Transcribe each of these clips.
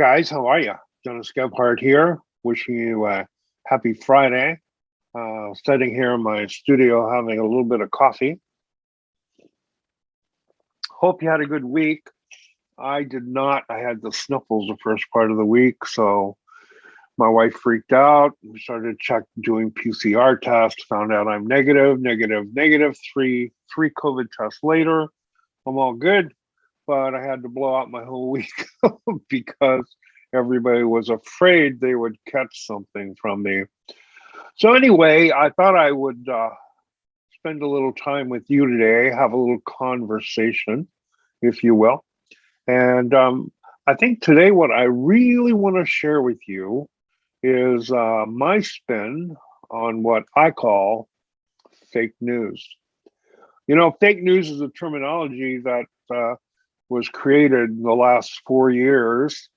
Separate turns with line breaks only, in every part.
Guys, how are you? Jonas Gebhardt here, wishing you a happy Friday. Uh, sitting here in my studio having a little bit of coffee. Hope you had a good week. I did not. I had the sniffles the first part of the week, so my wife freaked out. We started check doing PCR tests, found out I'm negative, negative, negative. Three three COVID tests later, I'm all good but I had to blow out my whole week because everybody was afraid they would catch something from me. So anyway, I thought I would uh, spend a little time with you today, have a little conversation, if you will. And um, I think today what I really want to share with you is uh, my spin on what I call fake news. You know, fake news is a terminology that uh, was created in the last four years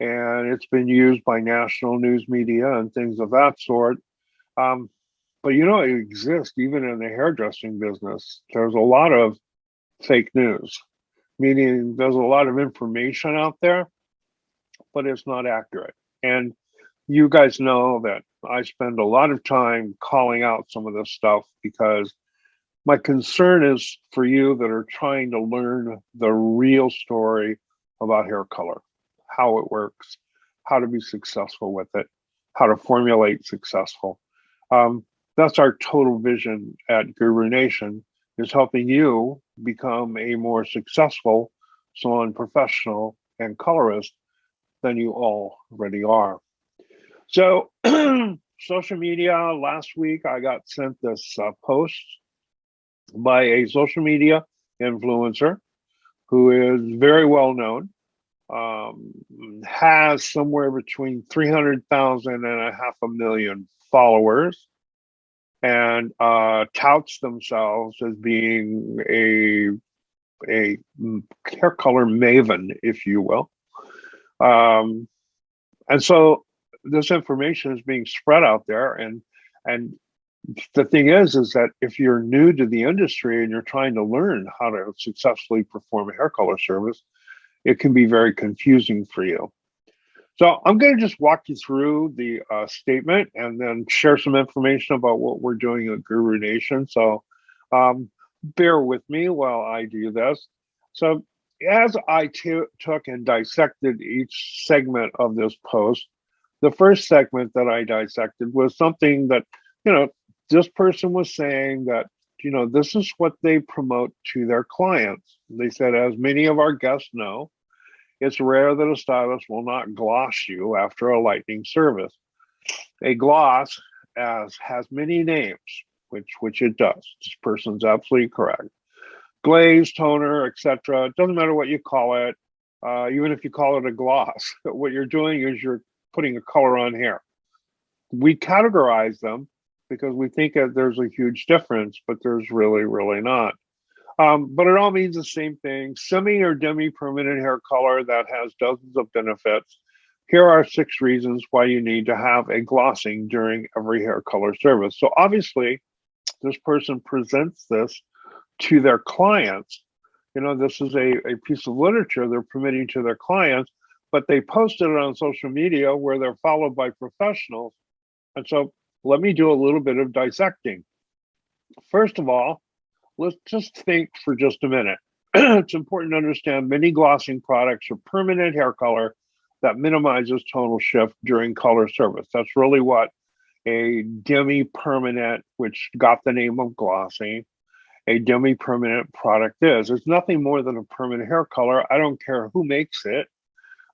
and it's been used by national news media and things of that sort. Um, but you know, it exists even in the hairdressing business. There's a lot of fake news, meaning there's a lot of information out there, but it's not accurate. And you guys know that I spend a lot of time calling out some of this stuff because my concern is for you that are trying to learn the real story about hair color, how it works, how to be successful with it, how to formulate successful. Um, that's our total vision at Guru Nation is helping you become a more successful salon professional and colorist than you already are. So social media, last week I got sent this uh, post by a social media influencer who is very well known, um, has somewhere between 300,000 and a half a million followers, and uh, touts themselves as being a a hair color maven, if you will. Um, and so this information is being spread out there, and and the thing is, is that if you're new to the industry and you're trying to learn how to successfully perform a hair color service, it can be very confusing for you. So I'm going to just walk you through the uh, statement and then share some information about what we're doing at Guru Nation. So um, bear with me while I do this. So as I took and dissected each segment of this post, the first segment that I dissected was something that, you know, this person was saying that you know this is what they promote to their clients. They said as many of our guests know it's rare that a stylist will not gloss you after a lightning service. A gloss as has many names which which it does. This person's absolutely correct. Glaze toner etc it doesn't matter what you call it. Uh, even if you call it a gloss what you're doing is you're putting a color on hair we categorize them because we think that there's a huge difference, but there's really, really not. Um, but it all means the same thing. Semi or demi-permanent hair color that has dozens of benefits. Here are six reasons why you need to have a glossing during every hair color service. So obviously, this person presents this to their clients. You know, this is a, a piece of literature they're permitting to their clients, but they posted it on social media where they're followed by professionals. And so let me do a little bit of dissecting. First of all, let's just think for just a minute. it's important to understand many glossing products are permanent hair color that minimizes tonal shift during color service. That's really what a demi-permanent, which got the name of glossing, a demi-permanent product is. It's nothing more than a permanent hair color. I don't care who makes it.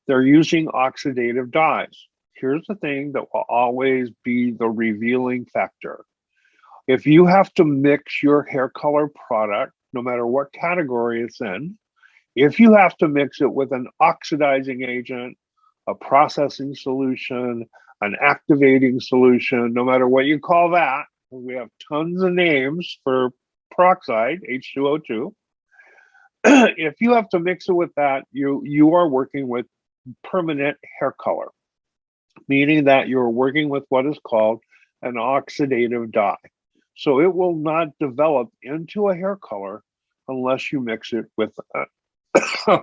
They're using oxidative dyes here's the thing that will always be the revealing factor. If you have to mix your hair color product, no matter what category it's in, if you have to mix it with an oxidizing agent, a processing solution, an activating solution, no matter what you call that, we have tons of names for peroxide, H2O2. if you have to mix it with that, you you are working with permanent hair color meaning that you're working with what is called an oxidative dye. So it will not develop into a hair color unless you mix it with, a,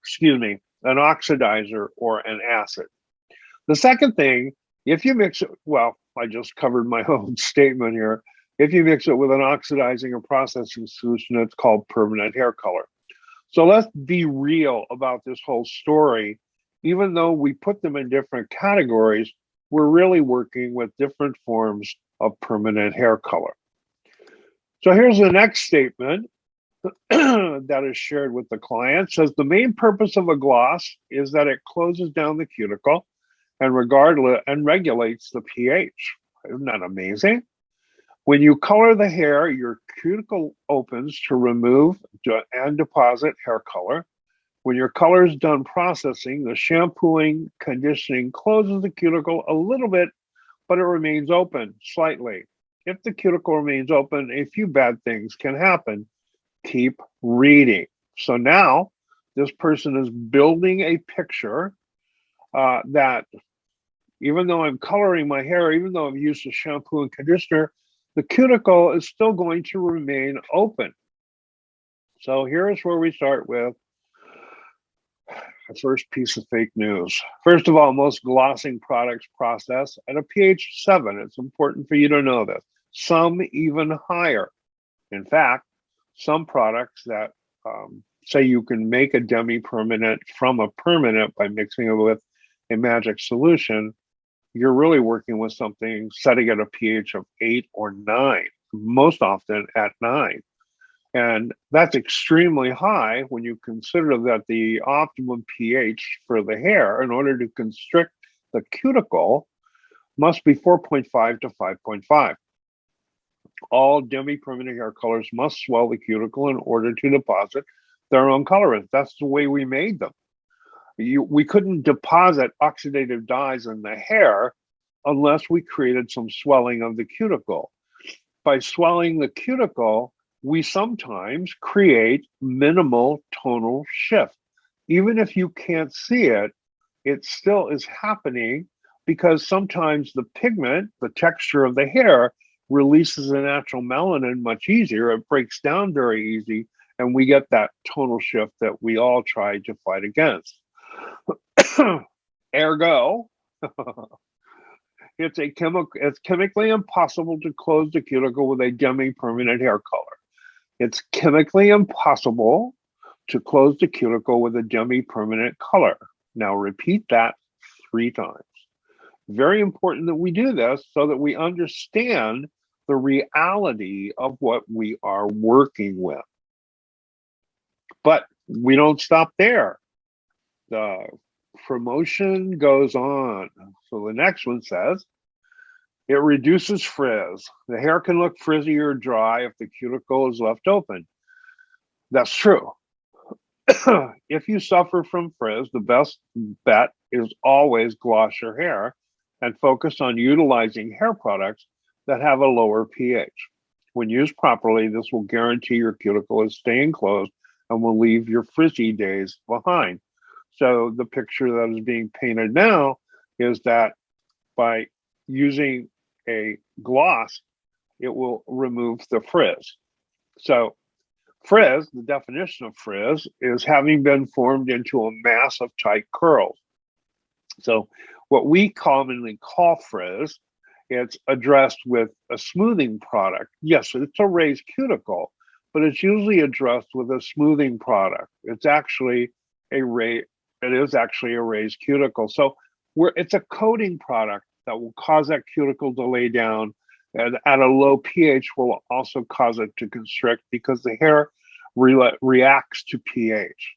excuse me, an oxidizer, or an acid. The second thing, if you mix it, well, I just covered my own statement here. If you mix it with an oxidizing or processing solution, it's called permanent hair color. So let's be real about this whole story. Even though we put them in different categories, we're really working with different forms of permanent hair color. So here's the next statement that is shared with the client says the main purpose of a gloss is that it closes down the cuticle and regardless and regulates the pH. Isn't that amazing? When you color the hair, your cuticle opens to remove and deposit hair color. When your color is done processing, the shampooing conditioning closes the cuticle a little bit, but it remains open slightly. If the cuticle remains open, a few bad things can happen. Keep reading. So now this person is building a picture uh, that even though I'm coloring my hair, even though I've used a shampoo and conditioner, the cuticle is still going to remain open. So here's where we start with the first piece of fake news. First of all, most glossing products process at a pH 7. It's important for you to know this. Some even higher. In fact, some products that um, say you can make a demi-permanent from a permanent by mixing it with a magic solution you're really working with something setting at a pH of eight or nine, most often at nine. And that's extremely high when you consider that the optimum pH for the hair in order to constrict the cuticle must be 4.5 to 5.5. All demi-permanent hair colors must swell the cuticle in order to deposit their own colorant. That's the way we made them you, we couldn't deposit oxidative dyes in the hair unless we created some swelling of the cuticle. By swelling the cuticle, we sometimes create minimal tonal shift. Even if you can't see it, it still is happening because sometimes the pigment, the texture of the hair, releases a natural melanin much easier. It breaks down very easy, and we get that tonal shift that we all try to fight against. Ergo, it's a chemical. It's chemically impossible to close the cuticle with a demi-permanent hair color. It's chemically impossible to close the cuticle with a demi-permanent color. Now repeat that three times. Very important that we do this so that we understand the reality of what we are working with. But we don't stop there. The promotion goes on. So the next one says, it reduces frizz. The hair can look frizzy or dry if the cuticle is left open. That's true. if you suffer from frizz, the best bet is always gloss your hair and focus on utilizing hair products that have a lower pH. When used properly, this will guarantee your cuticle is staying closed and will leave your frizzy days behind. So the picture that is being painted now is that by using a gloss, it will remove the frizz. So frizz, the definition of frizz is having been formed into a mass of tight curls. So what we commonly call frizz, it's addressed with a smoothing product. Yes, it's a raised cuticle, but it's usually addressed with a smoothing product. It's actually a, ra it is actually a raised cuticle. So we're, it's a coating product that will cause that cuticle to lay down and at a low pH will also cause it to constrict because the hair re reacts to pH.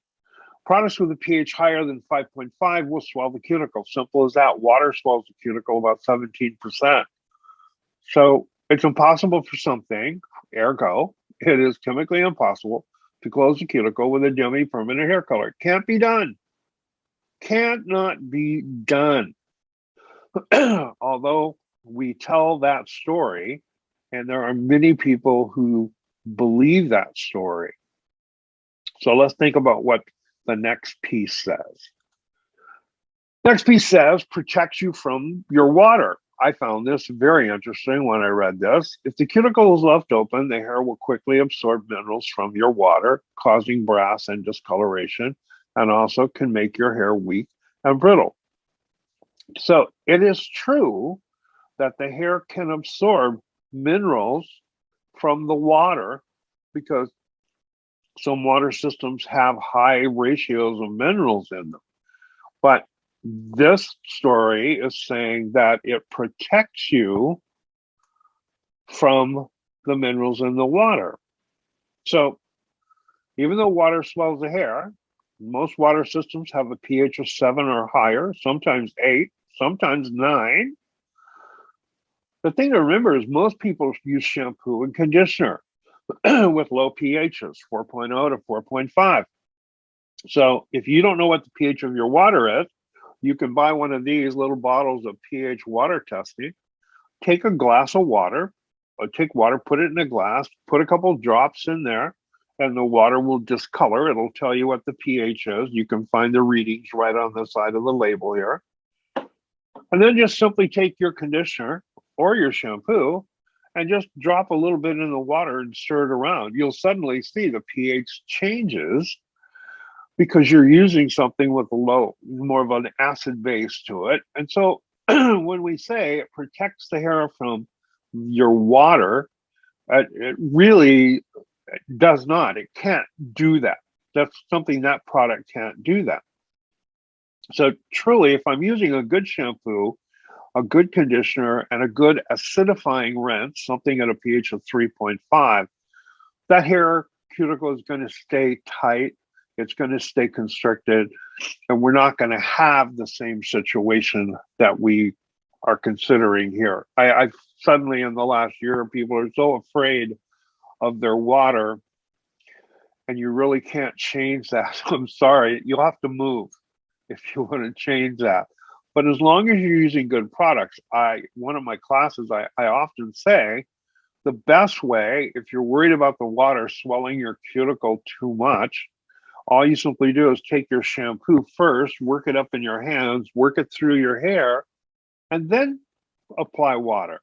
Products with a pH higher than 5.5 will swell the cuticle. Simple as that. Water swells the cuticle about 17%. So it's impossible for something, ergo, it is chemically impossible to close the cuticle with a demi permanent hair color. Can't be done cannot be done. Although we tell that story, and there are many people who believe that story. So let's think about what the next piece says. Next piece says protects you from your water. I found this very interesting when I read this. If the cuticle is left open, the hair will quickly absorb minerals from your water, causing brass and discoloration and also can make your hair weak and brittle. So it is true that the hair can absorb minerals from the water because some water systems have high ratios of minerals in them. But this story is saying that it protects you from the minerals in the water. So even though water swells the hair, most water systems have a pH of seven or higher, sometimes eight, sometimes nine. The thing to remember is most people use shampoo and conditioner with low pHs, 4.0 to 4.5. So if you don't know what the pH of your water is, you can buy one of these little bottles of pH water testing. Take a glass of water, or take water, put it in a glass, put a couple drops in there, and the water will discolor. It'll tell you what the pH is. You can find the readings right on the side of the label here. And then just simply take your conditioner or your shampoo and just drop a little bit in the water and stir it around. You'll suddenly see the pH changes because you're using something with a low, more of an acid base to it. And so when we say it protects the hair from your water, it really does not. It can't do that. That's something that product can't do that. So truly, if I'm using a good shampoo, a good conditioner, and a good acidifying rinse, something at a pH of 3.5, that hair cuticle is going to stay tight. It's going to stay constricted, and we're not going to have the same situation that we are considering here. I, I've suddenly in the last year, people are so afraid of their water, and you really can't change that. I'm sorry, you'll have to move if you want to change that. But as long as you're using good products, I one of my classes I, I often say the best way, if you're worried about the water swelling your cuticle too much, all you simply do is take your shampoo first, work it up in your hands, work it through your hair, and then apply water.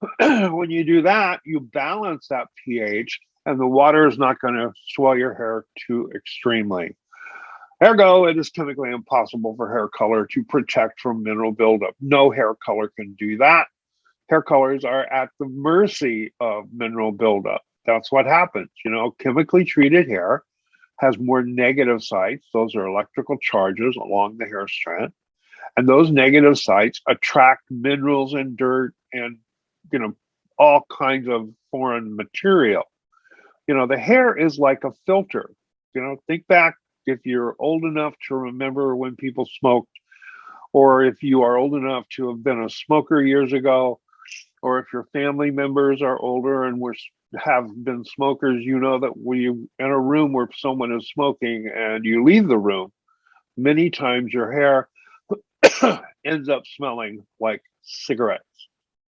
when you do that, you balance that pH and the water is not going to swell your hair too extremely. Ergo, it is chemically impossible for hair color to protect from mineral buildup. No hair color can do that. Hair colors are at the mercy of mineral buildup. That's what happens. You know, chemically treated hair has more negative sites. Those are electrical charges along the hair strand. And those negative sites attract minerals and dirt and you know, all kinds of foreign material. You know, the hair is like a filter. You know, think back if you're old enough to remember when people smoked, or if you are old enough to have been a smoker years ago, or if your family members are older and were have been smokers, you know that when you in a room where someone is smoking and you leave the room, many times your hair ends up smelling like cigarettes.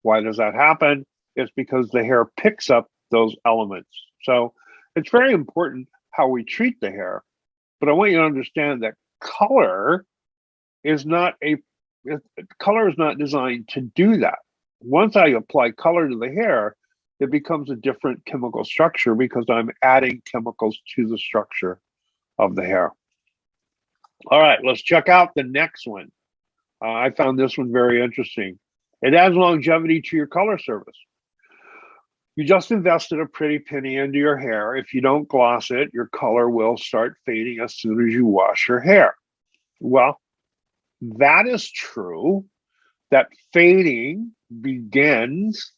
Why does that happen? It's because the hair picks up those elements. So it's very important how we treat the hair. But I want you to understand that color is not a color is not designed to do that. Once I apply color to the hair, it becomes a different chemical structure because I'm adding chemicals to the structure of the hair. All right, let's check out the next one. Uh, I found this one very interesting. It adds longevity to your color service. You just invested a pretty penny into your hair. If you don't gloss it, your color will start fading as soon as you wash your hair. Well, that is true. That fading begins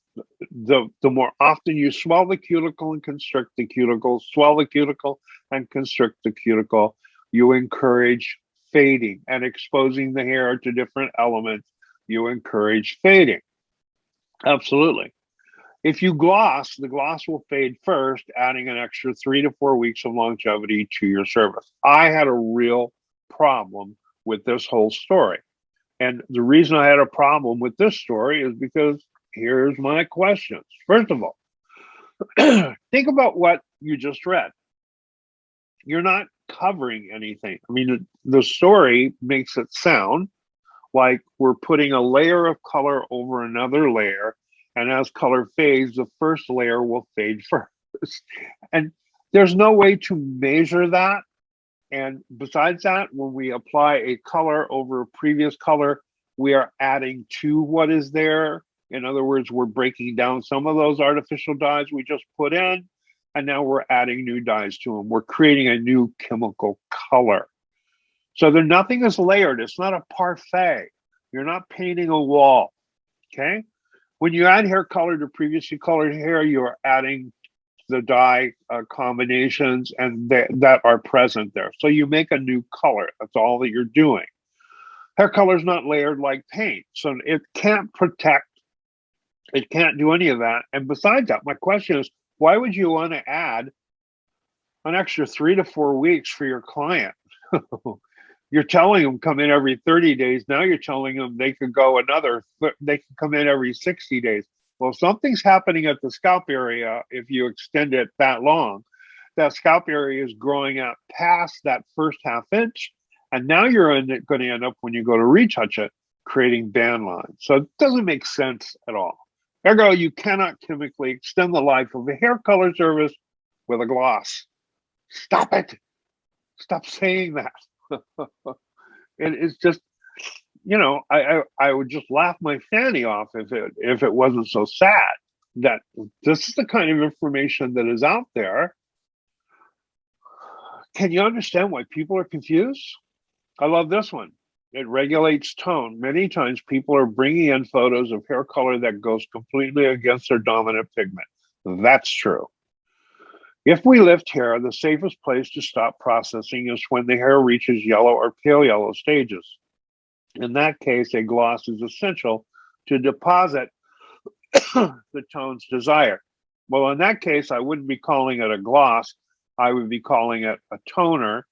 the, the more often you swell the cuticle and constrict the cuticle, swell the cuticle and constrict the cuticle, you encourage fading and exposing the hair to different elements you encourage fading. Absolutely. If you gloss, the gloss will fade first, adding an extra three to four weeks of longevity to your service. I had a real problem with this whole story. And the reason I had a problem with this story is because here's my questions. First of all, think about what you just read. You're not covering anything. I mean, the story makes it sound like we're putting a layer of color over another layer. And as color fades, the first layer will fade first. And there's no way to measure that. And besides that, when we apply a color over a previous color, we are adding to what is there. In other words, we're breaking down some of those artificial dyes we just put in, and now we're adding new dyes to them. We're creating a new chemical color. So there, nothing is layered. It's not a parfait. You're not painting a wall. Okay. When you add hair color to previously colored hair, you're adding the dye uh, combinations and th that are present there. So you make a new color. That's all that you're doing. Hair color is not layered like paint, so it can't protect. It can't do any of that. And besides that, my question is, why would you want to add an extra three to four weeks for your client? you're telling them come in every 30 days. Now you're telling them they could go another, they can come in every 60 days. Well, something's happening at the scalp area if you extend it that long. That scalp area is growing out past that first half inch. And now you're going to end up when you go to retouch it, creating band lines. So it doesn't make sense at all. Ergo, you cannot chemically extend the life of a hair color service with a gloss. Stop it. Stop saying that. it is just you know, I, I, I would just laugh my fanny off if it if it wasn't so sad that this is the kind of information that is out there. Can you understand why people are confused? I love this one. It regulates tone. Many times people are bringing in photos of hair color that goes completely against their dominant pigment. That's true. If we lift hair, the safest place to stop processing is when the hair reaches yellow or pale yellow stages. In that case, a gloss is essential to deposit the tones desired. Well, in that case, I wouldn't be calling it a gloss. I would be calling it a toner.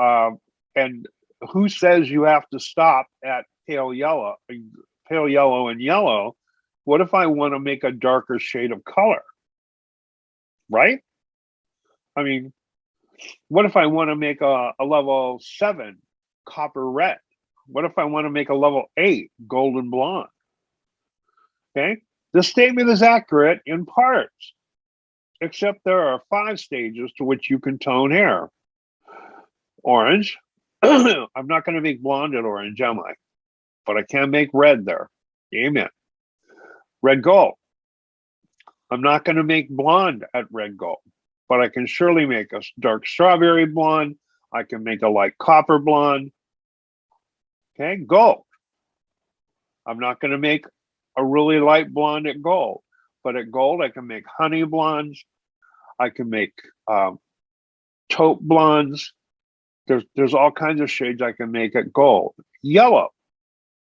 Uh, and who says you have to stop at pale yellow, pale yellow and yellow? What if I want to make a darker shade of color? Right? I mean, what if I want to make a, a level seven copper red? What if I want to make a level eight golden blonde? Okay, the statement is accurate in parts, except there are five stages to which you can tone hair. Orange, I'm not going to make blonde at orange, am I? But I can make red there. Amen. Red gold. I'm not going to make blonde at red gold, but I can surely make a dark strawberry blonde. I can make a light copper blonde. Okay, gold. I'm not going to make a really light blonde at gold, but at gold, I can make honey blondes. I can make um, taupe blondes. There's, there's all kinds of shades I can make at gold. Yellow.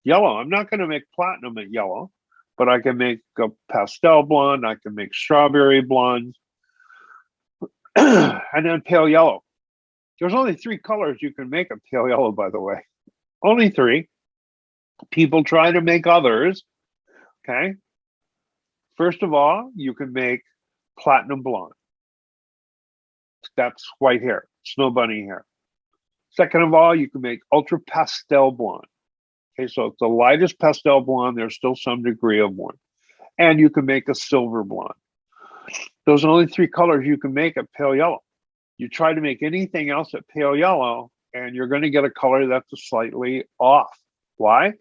Yellow. I'm not going to make platinum at yellow, but I can make a pastel blonde. I can make strawberry blondes. and then pale yellow. There's only three colors you can make a pale yellow, by the way only three. People try to make others. Okay. First of all, you can make platinum blonde. That's white hair, snow bunny hair. Second of all, you can make ultra pastel blonde. Okay, so it's the lightest pastel blonde. There's still some degree of one. And you can make a silver blonde. Those are only three colors you can make at pale yellow. You try to make anything else at pale yellow, and you're going to get a color that's slightly off. Why?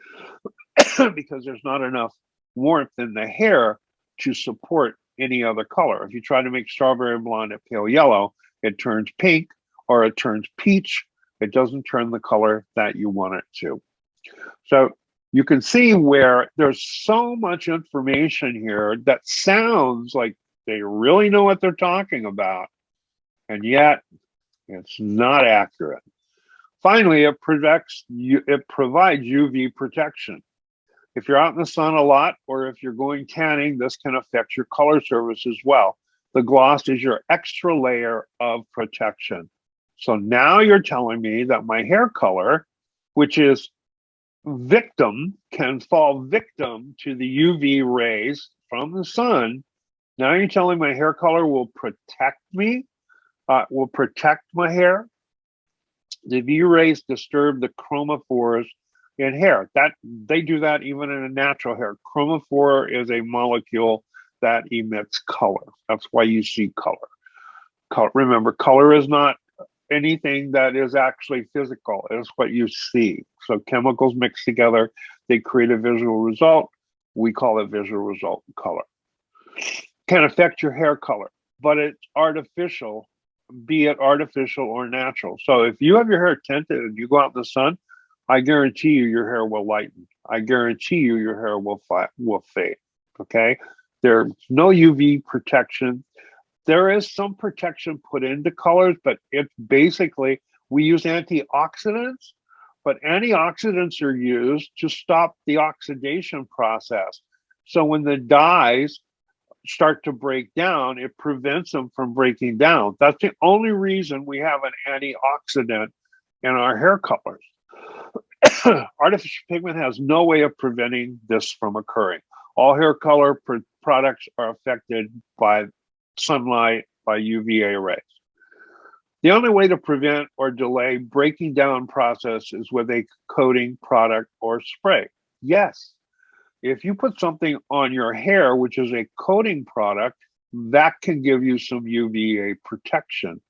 because there's not enough warmth in the hair to support any other color. If you try to make strawberry blonde at pale yellow, it turns pink or it turns peach. It doesn't turn the color that you want it to. So you can see where there's so much information here that sounds like they really know what they're talking about, and yet it's not accurate. Finally, it protects you, it provides UV protection. If you're out in the sun a lot, or if you're going tanning, this can affect your color surface as well. The gloss is your extra layer of protection. So now you're telling me that my hair color, which is victim, can fall victim to the UV rays from the sun. Now you're telling my hair color will protect me, uh, will protect my hair the V rays disturb the chromophores in hair. That they do that even in a natural hair. Chromophore is a molecule that emits color. That's why you see color. color. Remember, color is not anything that is actually physical. It's what you see. So chemicals mixed together, they create a visual result. We call it visual result color. Can affect your hair color, but it's artificial, be it artificial or natural. So if you have your hair tinted and you go out in the sun, I guarantee you your hair will lighten. I guarantee you your hair will will fade. Okay, there's no UV protection. There is some protection put into colors, but it's basically we use antioxidants, but antioxidants are used to stop the oxidation process. So when the dyes start to break down, it prevents them from breaking down. That's the only reason we have an antioxidant in our hair colors. Artificial pigment has no way of preventing this from occurring. All hair color pr products are affected by sunlight, by UVA rays. The only way to prevent or delay breaking down process is with a coating product or spray. Yes, if you put something on your hair, which is a coating product, that can give you some UVA protection,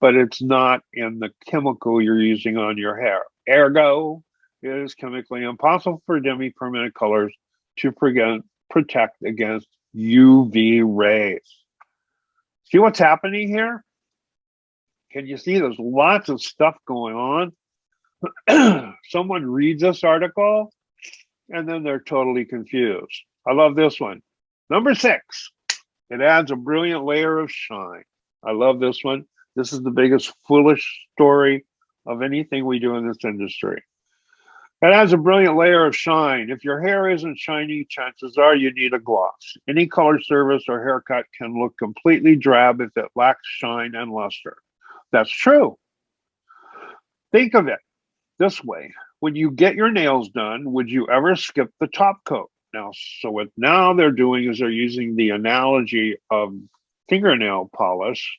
but it's not in the chemical you're using on your hair. Ergo, it is chemically impossible for demi-permanent colors to prevent, protect against UV rays. See what's happening here? Can you see there's lots of stuff going on? Someone reads this article and then they're totally confused. I love this one. Number six, it adds a brilliant layer of shine. I love this one. This is the biggest foolish story of anything we do in this industry. It adds a brilliant layer of shine. If your hair isn't shiny, chances are you need a gloss. Any color service or haircut can look completely drab if it lacks shine and luster. That's true. Think of it this way. When you get your nails done, would you ever skip the top coat? Now, so what now they're doing is they're using the analogy of fingernail polish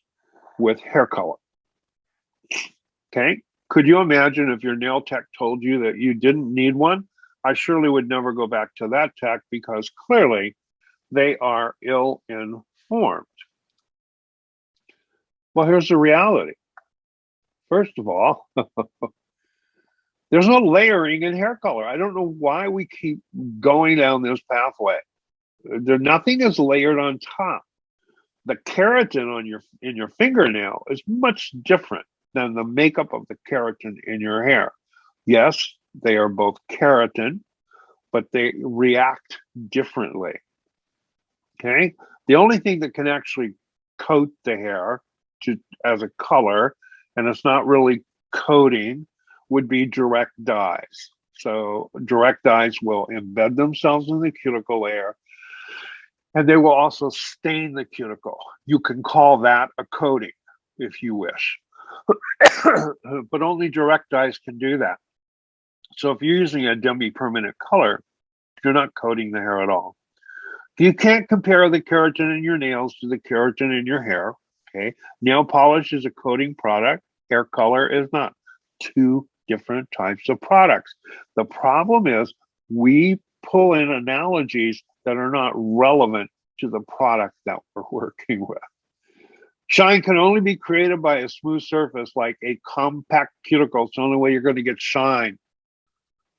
with hair color. Okay, could you imagine if your nail tech told you that you didn't need one? I surely would never go back to that tech because clearly they are ill informed. Well, here's the reality. First of all, there's no layering in hair color. I don't know why we keep going down this pathway. There, nothing is layered on top. The keratin on your in your fingernail is much different than the makeup of the keratin in your hair. Yes, they are both keratin, but they react differently. Okay. The only thing that can actually coat the hair to as a color, and it's not really coating, would be direct dyes. So direct dyes will embed themselves in the cuticle layer and they will also stain the cuticle. You can call that a coating if you wish. but only direct dyes can do that. So if you're using a demi-permanent color, you're not coating the hair at all. You can't compare the keratin in your nails to the keratin in your hair. Okay, nail polish is a coating product. Hair color is not. Two different types of products. The problem is we pull in analogies that are not relevant to the product that we're working with. Shine can only be created by a smooth surface like a compact cuticle. It's the only way you're going to get shine.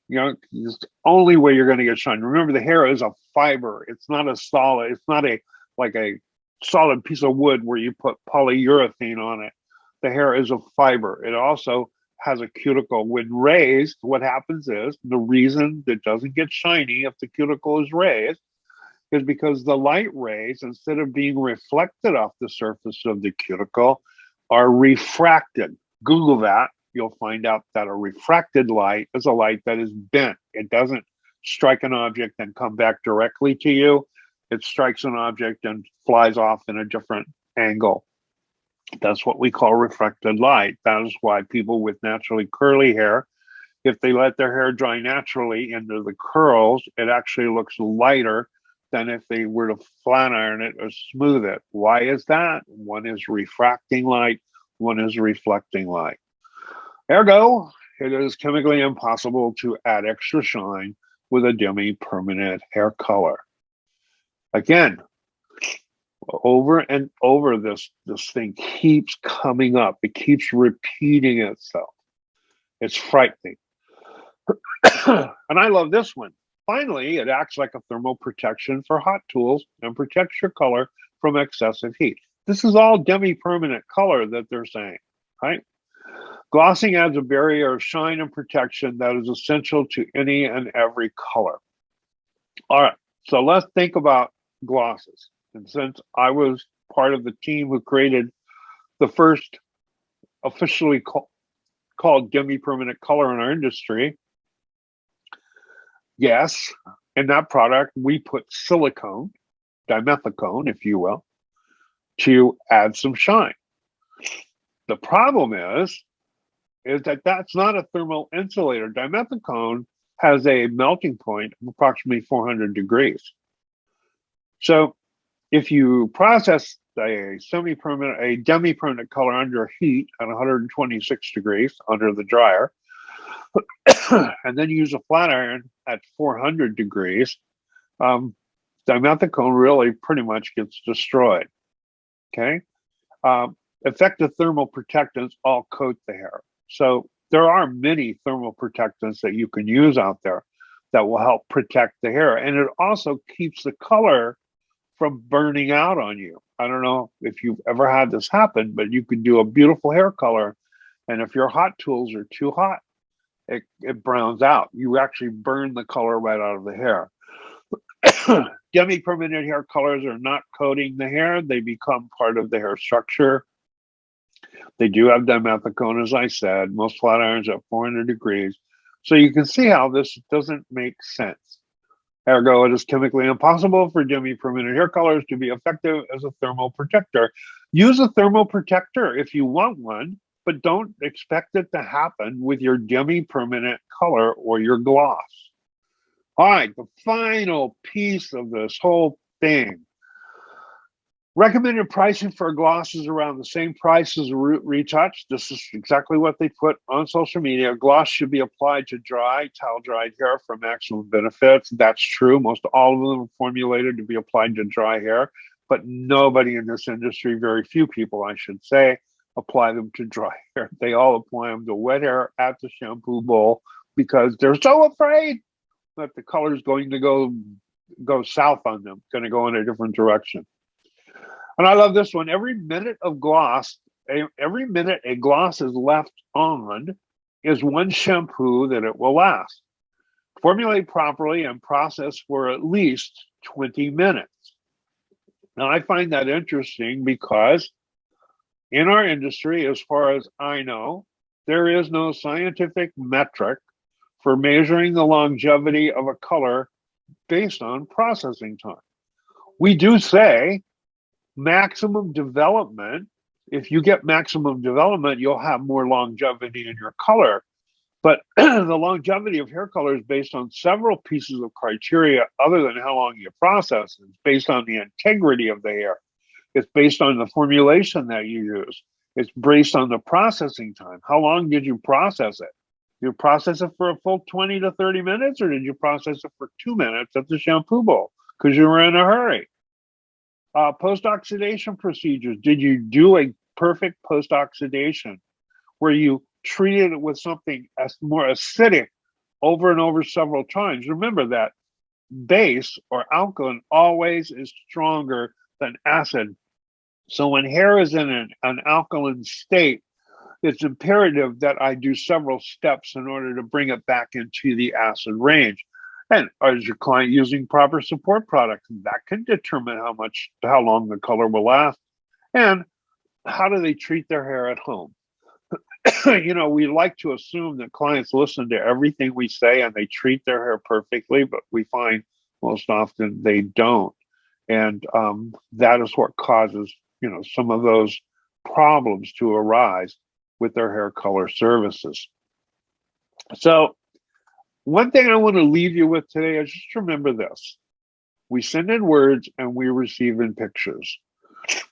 You know, it's the only way you're going to get shine. Remember, the hair is a fiber. It's not a solid. It's not a like a solid piece of wood where you put polyurethane on it. The hair is a fiber. It also has a cuticle. When raised, what happens is the reason it doesn't get shiny if the cuticle is raised is because the light rays, instead of being reflected off the surface of the cuticle, are refracted. Google that. You'll find out that a refracted light is a light that is bent. It doesn't strike an object and come back directly to you. It strikes an object and flies off in a different angle. That's what we call refracted light. That is why people with naturally curly hair, if they let their hair dry naturally into the curls, it actually looks lighter than if they were to flat iron it or smooth it. Why is that? One is refracting light, one is reflecting light. Ergo, it is chemically impossible to add extra shine with a demi-permanent hair color. Again, over and over this this thing keeps coming up. It keeps repeating itself. It's frightening. And i love this one. Finally it acts like a thermal protection for hot tools and protects your color from excessive heat. This is all demi-permanent color that they're saying right? Glossing adds a barrier of shine and protection that is essential to any and every color. All right so let's think about glosses and since I was part of the team who created the first officially call, called demi-permanent color in our industry, yes, in that product, we put silicone, dimethicone, if you will, to add some shine. The problem is, is that that's not a thermal insulator. Dimethicone has a melting point of approximately 400 degrees. So if you process a semi-permanent, a demi-permanent color under heat at 126 degrees under the dryer, and then use a flat iron at 400 degrees, um, dimethicone really pretty much gets destroyed. Okay, um, effective thermal protectants all coat the hair. So there are many thermal protectants that you can use out there that will help protect the hair, and it also keeps the color from burning out on you. I don't know if you've ever had this happen, but you can do a beautiful hair color. And if your hot tools are too hot, it, it browns out. You actually burn the color right out of the hair. Demi-permanent hair colors are not coating the hair. They become part of the hair structure. They do have dimethicone, as I said, most flat irons at 400 degrees. So you can see how this doesn't make sense. Ergo, it is chemically impossible for demi-permanent hair colors to be effective as a thermal protector. Use a thermal protector if you want one, but don't expect it to happen with your demi-permanent color or your gloss. All right, the final piece of this whole thing Recommended pricing for a gloss is around the same price as a root retouch. This is exactly what they put on social media. Gloss should be applied to dry, towel dried hair for maximum benefits. That's true. Most all of them are formulated to be applied to dry hair, but nobody in this industry, very few people, I should say, apply them to dry hair. They all apply them to wet hair at the shampoo bowl because they're so afraid that the color is going to go go south on them, going to go in a different direction. And I love this one. Every minute of gloss, every minute a gloss is left on is one shampoo that it will last. Formulate properly and process for at least 20 minutes. Now, I find that interesting because in our industry, as far as I know, there is no scientific metric for measuring the longevity of a color based on processing time. We do say maximum development, if you get maximum development, you'll have more longevity in your color. But the longevity of hair color is based on several pieces of criteria other than how long you process. It's based on the integrity of the hair. It's based on the formulation that you use. It's based on the processing time. How long did you process it? Did you process it for a full 20 to 30 minutes, or did you process it for two minutes at the shampoo bowl because you were in a hurry? Uh, post-oxidation procedures. Did you do a perfect post-oxidation where you treated it with something as more acidic over and over several times? Remember that base or alkaline always is stronger than acid. So when hair is in an, an alkaline state, it's imperative that I do several steps in order to bring it back into the acid range. And is your client using proper support products? That can determine how much, how long the color will last. And how do they treat their hair at home? you know, we like to assume that clients listen to everything we say and they treat their hair perfectly, but we find most often they don't. And um, that is what causes, you know, some of those problems to arise with their hair color services. So one thing I want to leave you with today is just remember this. We send in words and we receive in pictures.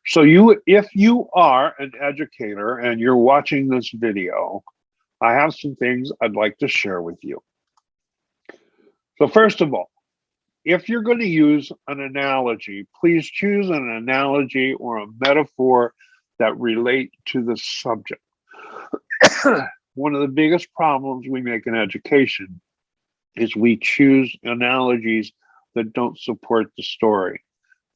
So you, if you are an educator and you're watching this video, I have some things I'd like to share with you. So first of all, if you're going to use an analogy, please choose an analogy or a metaphor that relate to the subject. One of the biggest problems we make in education is we choose analogies that don't support the story.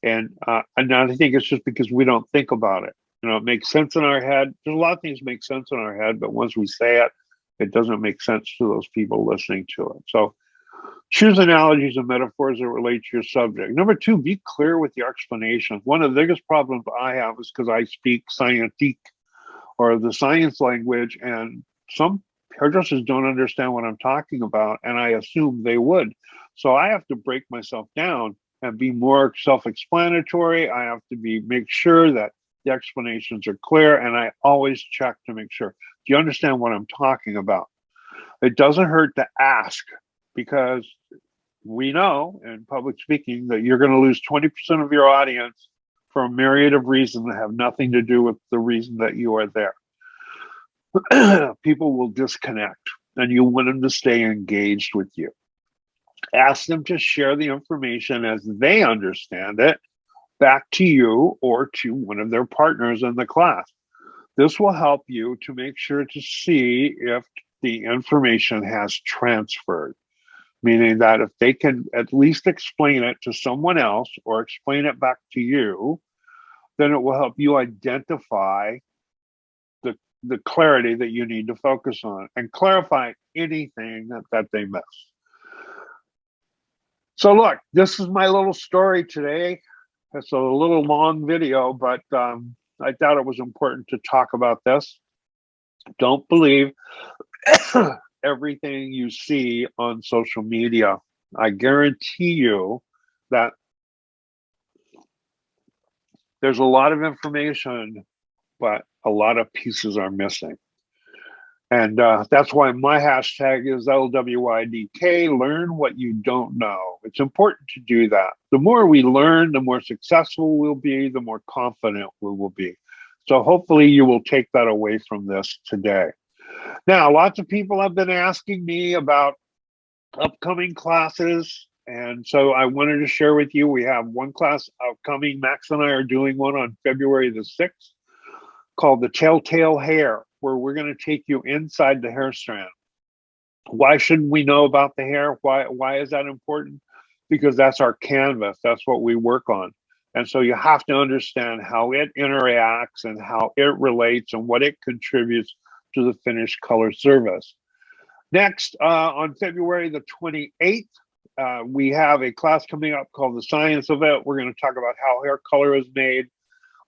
And uh, and I think it's just because we don't think about it. You know, it makes sense in our head. There's a lot of things make sense in our head, but once we say it, it doesn't make sense to those people listening to it. So choose analogies and metaphors that relate to your subject. Number two, be clear with your explanation. One of the biggest problems I have is because I speak scientific or the science language, and some hairdressers don't understand what I'm talking about, and I assume they would. So I have to break myself down and be more self-explanatory. I have to be make sure that the explanations are clear, and I always check to make sure. Do you understand what I'm talking about? It doesn't hurt to ask because we know in public speaking that you're going to lose 20% of your audience for a myriad of reasons that have nothing to do with the reason that you are there. People will disconnect and you want them to stay engaged with you. Ask them to share the information as they understand it back to you or to one of their partners in the class. This will help you to make sure to see if the information has transferred meaning that if they can at least explain it to someone else or explain it back to you, then it will help you identify the, clarity that you need to focus on and clarify anything that, that they miss. So look, this is my little story today. It's a little long video, but um, I thought it was important to talk about this. Don't believe everything you see on social media. I guarantee you that there's a lot of information, but a lot of pieces are missing. And uh, that's why my hashtag is LWIDK, learn what you don't know. It's important to do that. The more we learn, the more successful we'll be, the more confident we will be. So hopefully you will take that away from this today. Now, lots of people have been asking me about upcoming classes. And so I wanted to share with you, we have one class upcoming. Max and I are doing one on February the 6th called the Telltale Hair, where we're going to take you inside the hair strand. Why shouldn't we know about the hair? Why, why is that important? Because that's our canvas. That's what we work on. And so you have to understand how it interacts and how it relates and what it contributes to the finished color service. Next, uh, on February the 28th, uh, we have a class coming up called The Science of It. We're going to talk about how hair color is made,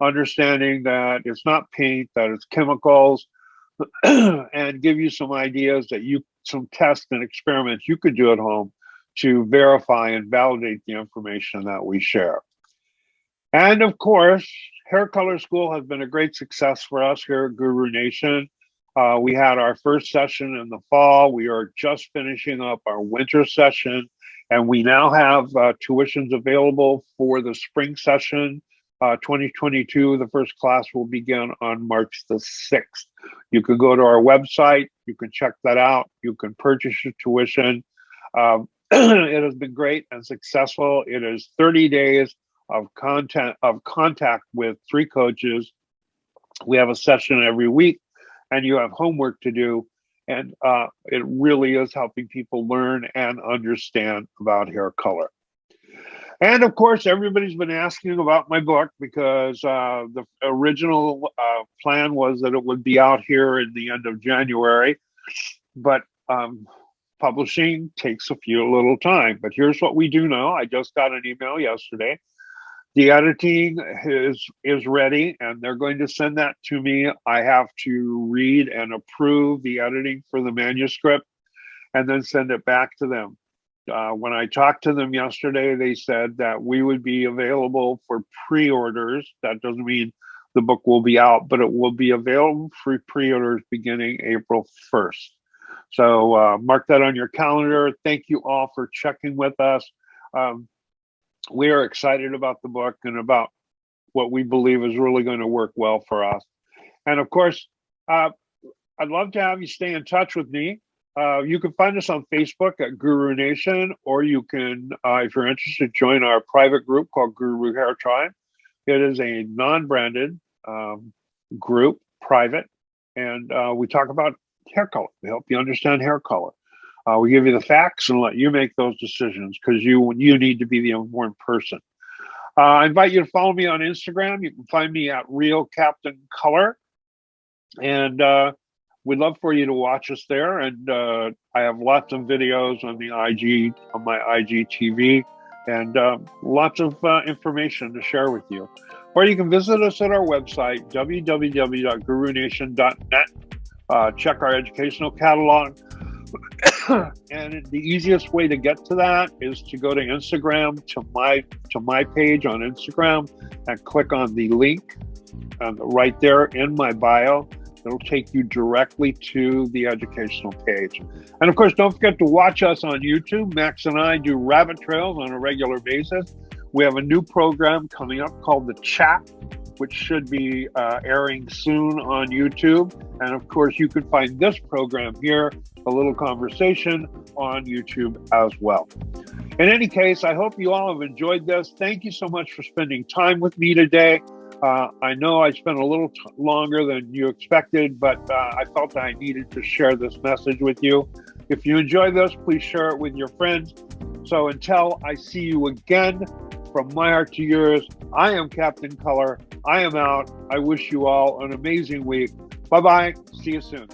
understanding that it's not paint, that it's chemicals, and give you some ideas that you, some tests and experiments you could do at home to verify and validate the information that we share. And of course, Hair Color School has been a great success for us here at Guru Nation. Uh, we had our first session in the fall. We are just finishing up our winter session, and we now have uh, tuitions available for the spring session. Uh, 2022, the first class will begin on March the 6th. You can go to our website, you can check that out, you can purchase your tuition. Um, it has been great and successful. It is 30 days of content of contact with three coaches. We have a session every week and you have homework to do. And uh, it really is helping people learn and understand about hair color. And of course, everybody's been asking about my book because uh, the original uh, plan was that it would be out here in the end of January, but um, publishing takes a few little time. But here's what we do know. I just got an email yesterday the editing is is ready and they're going to send that to me i have to read and approve the editing for the manuscript and then send it back to them uh, when i talked to them yesterday they said that we would be available for pre-orders that doesn't mean the book will be out but it will be available for pre-orders beginning april 1st so uh, mark that on your calendar thank you all for checking with us um, we are excited about the book and about what we believe is really going to work well for us. And of course, uh, I'd love to have you stay in touch with me. Uh, you can find us on Facebook at Guru Nation, or you can, uh, if you're interested, join our private group called Guru Hair Tribe. It is a non-branded um, group, private, and uh, we talk about hair color. We help you understand hair color. Uh, we give you the facts and let you make those decisions because you you need to be the important person. Uh, I invite you to follow me on Instagram. You can find me at Real Captain Color, and we'd love for you to watch us there. And uh, I have lots of videos on the IG on my IGTV, and uh, lots of uh, information to share with you. Or you can visit us at our website www.gurunation.net. Uh, check our educational catalog. and the easiest way to get to that is to go to Instagram to my to my page on Instagram and click on the link um, right there in my bio. It'll take you directly to the educational page. And of course, don't forget to watch us on YouTube. Max and I do rabbit trails on a regular basis. We have a new program coming up called The Chat, which should be uh, airing soon on YouTube. And of course, you can find this program here, A Little Conversation, on YouTube as well. In any case, I hope you all have enjoyed this. Thank you so much for spending time with me today. Uh, I know I spent a little t- longer than you expected, but uh, I felt I needed to share this message with you. If you enjoy this, please share it with your friends. So until I see you again, from my heart to yours, I am Captain Color. I am out. I wish you all an amazing week. Bye bye. See you soon.